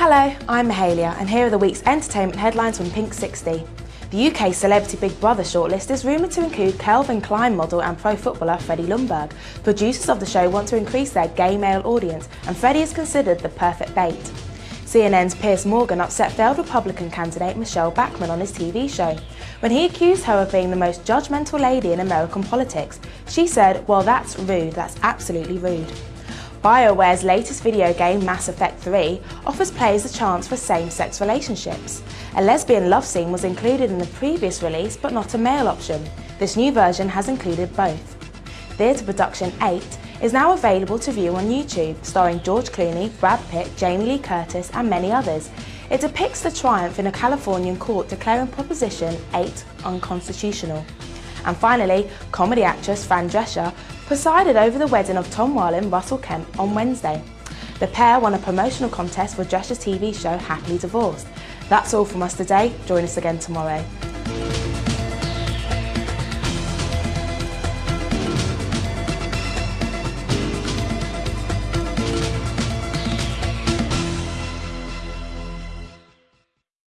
Hello, I'm Mahalia and here are the week's entertainment headlines from Pink 60. The UK Celebrity Big Brother shortlist is rumoured to include Calvin Klein model and pro footballer Freddie Ljungberg. Producers of the show want to increase their gay male audience and Freddie is considered the perfect bait. CNN's Piers Morgan upset failed Republican candidate Michele Bachmann on his TV show. When he accused her of being the most judgmental lady in American politics, she said, well that's rude, that's absolutely rude. BioWare's latest video game, Mass Effect 3, offers players a chance for same-sex relationships. A lesbian love scene was included in the previous release, but not a male option. This new version has included both. Theatre Production 8 is now available to view on YouTube, starring George Clooney, Brad Pitt, Jamie Lee Curtis and many others. It depicts the triumph in a Californian court declaring Proposition 8 unconstitutional. And finally, comedy actress Fran Drescher presided over the wedding of Tom Whalen and Russell Kemp on Wednesday. The pair won a promotional contest for Drescher's TV show Happily Divorced. That's all from us today. Join us again tomorrow.